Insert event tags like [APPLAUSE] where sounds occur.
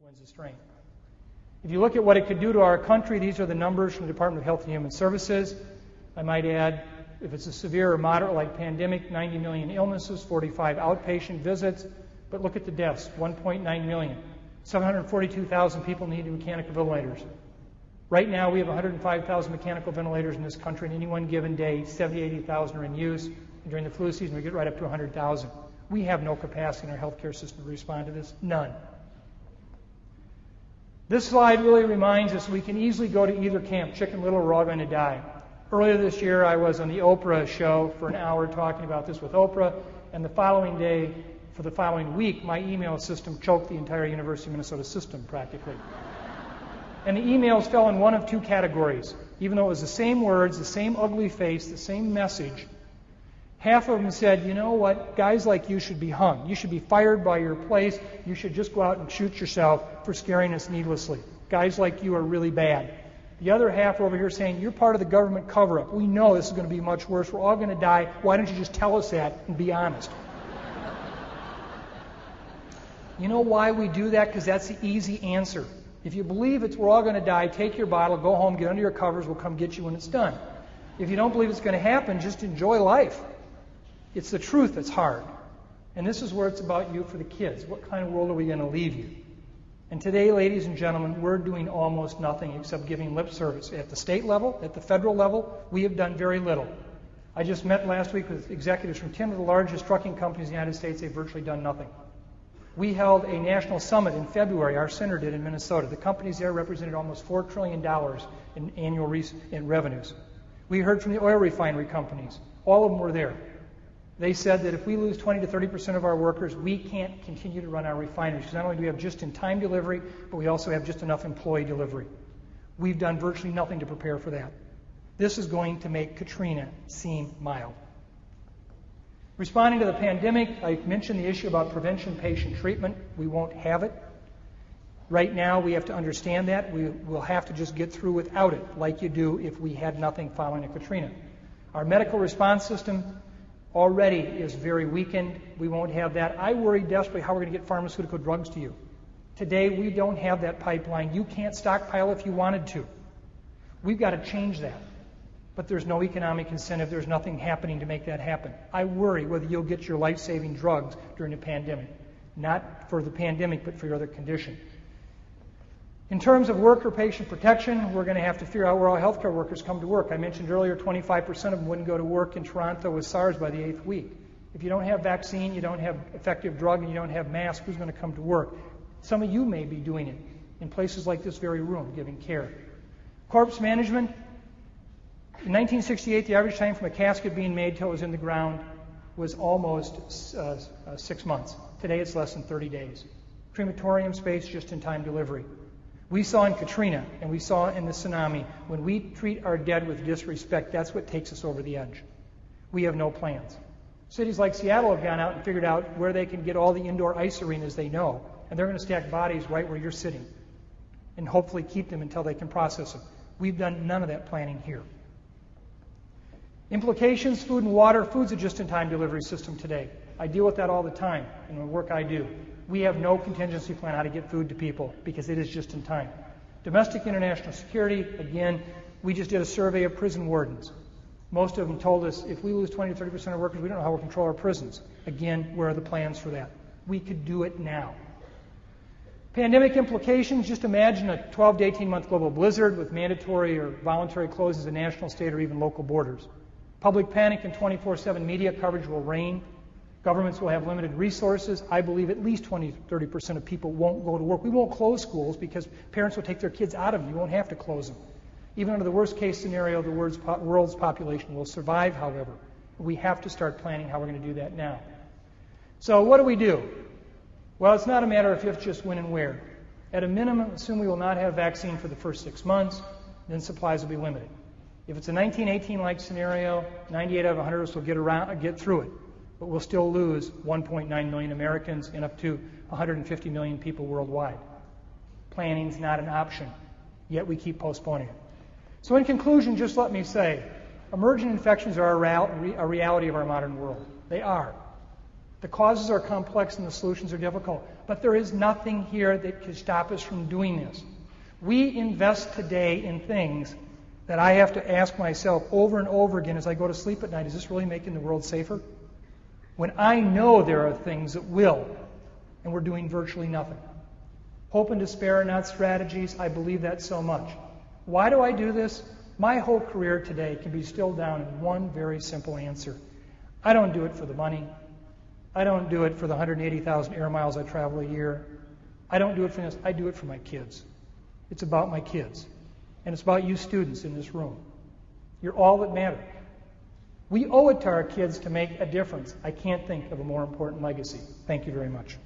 influenza strain. If you look at what it could do to our country, these are the numbers from the Department of Health and Human Services. I might add, if it's a severe or moderate like pandemic, 90 million illnesses, 45 outpatient visits. But look at the deaths 1.9 million. 742,000 people needing mechanical ventilators. Right now, we have 105,000 mechanical ventilators in this country, and any one given day, 70, 80,000 are in use. And during the flu season, we get right up to 100,000. We have no capacity in our healthcare system to respond to this. None. This slide really reminds us we can easily go to either camp, chicken little, we're all going to die. Earlier this year, I was on the Oprah show for an hour talking about this with Oprah, and the following day, for the following week, my email system choked the entire University of Minnesota system practically. [LAUGHS] and the emails fell in one of two categories. Even though it was the same words, the same ugly face, the same message, half of them said, you know what, guys like you should be hung. You should be fired by your place. You should just go out and shoot yourself for scaring us needlessly. Guys like you are really bad. The other half over here saying, You're part of the government cover up. We know this is going to be much worse. We're all going to die. Why don't you just tell us that and be honest? you know why we do that? Because that's the easy answer. If you believe it's we're all going to die, take your bottle, go home, get under your covers, we'll come get you when it's done. If you don't believe it's going to happen, just enjoy life. It's the truth that's hard. And this is where it's about you for the kids. What kind of world are we going to leave you? And today, ladies and gentlemen, we're doing almost nothing except giving lip service. At the state level, at the federal level, we have done very little. I just met last week with executives from 10 of the largest trucking companies in the United States. They've virtually done nothing. We held a national summit in February, our center did in Minnesota. The companies there represented almost $4 trillion in annual re- in revenues. We heard from the oil refinery companies. All of them were there. They said that if we lose 20 to 30 percent of our workers, we can't continue to run our refineries because not only do we have just in time delivery, but we also have just enough employee delivery. We've done virtually nothing to prepare for that. This is going to make Katrina seem mild. Responding to the pandemic, I mentioned the issue about prevention patient treatment. We won't have it. Right now, we have to understand that. We will have to just get through without it, like you do if we had nothing following a Katrina. Our medical response system already is very weakened. We won't have that. I worry desperately how we're going to get pharmaceutical drugs to you. Today, we don't have that pipeline. You can't stockpile if you wanted to. We've got to change that. But there's no economic incentive. There's nothing happening to make that happen. I worry whether you'll get your life saving drugs during the pandemic. Not for the pandemic, but for your other condition. In terms of worker patient protection, we're going to have to figure out where all healthcare workers come to work. I mentioned earlier 25% of them wouldn't go to work in Toronto with SARS by the eighth week. If you don't have vaccine, you don't have effective drug, and you don't have masks, who's going to come to work? Some of you may be doing it in places like this very room, giving care. Corpse management. In 1968, the average time from a casket being made till it was in the ground was almost uh, uh, six months. Today, it's less than 30 days. Crematorium space, just in time delivery. We saw in Katrina and we saw in the tsunami, when we treat our dead with disrespect, that's what takes us over the edge. We have no plans. Cities like Seattle have gone out and figured out where they can get all the indoor ice arenas they know, and they're going to stack bodies right where you're sitting and hopefully keep them until they can process them. We've done none of that planning here. Implications food and water. Food's a just in time delivery system today. I deal with that all the time in the work I do we have no contingency plan how to get food to people because it is just in time. Domestic international security, again, we just did a survey of prison wardens. Most of them told us if we lose 20 to 30 percent of workers, we don't know how we'll control our prisons. Again, where are the plans for that? We could do it now. Pandemic implications just imagine a 12 to 18 month global blizzard with mandatory or voluntary closes of national, state, or even local borders. Public panic and 24 7 media coverage will reign. Governments will have limited resources. I believe at least 20 30% of people won't go to work. We won't close schools because parents will take their kids out of them. You won't have to close them. Even under the worst case scenario, the world's population will survive, however. We have to start planning how we're going to do that now. So, what do we do? Well, it's not a matter of if, just when and where. At a minimum, assume we will not have vaccine for the first six months, then supplies will be limited. If it's a 1918 like scenario, 98 out of 100 of us will get, around, get through it but we'll still lose 1.9 million Americans and up to 150 million people worldwide. Planning's not an option, yet we keep postponing it. So, in conclusion, just let me say emergent infections are a, reality of our modern world. They are. The causes are complex and the solutions are difficult, but there is nothing here that can stop us from doing this. We invest today in things that I have to ask myself over and over again as I go to sleep at night is this really making the world safer? When I know there are things that will, and we're doing virtually nothing. Hope and despair are not strategies. I believe that so much. Why do I do this? My whole career today can be distilled down in one very simple answer. I don't do it for the money. I don't do it for the 180,000 air miles I travel a year. I don't do it for this. I do it for my kids. It's about my kids. And it's about you students in this room. You're all that matter. We owe it to our kids to make a difference. I can't think of a more important legacy. Thank you very much.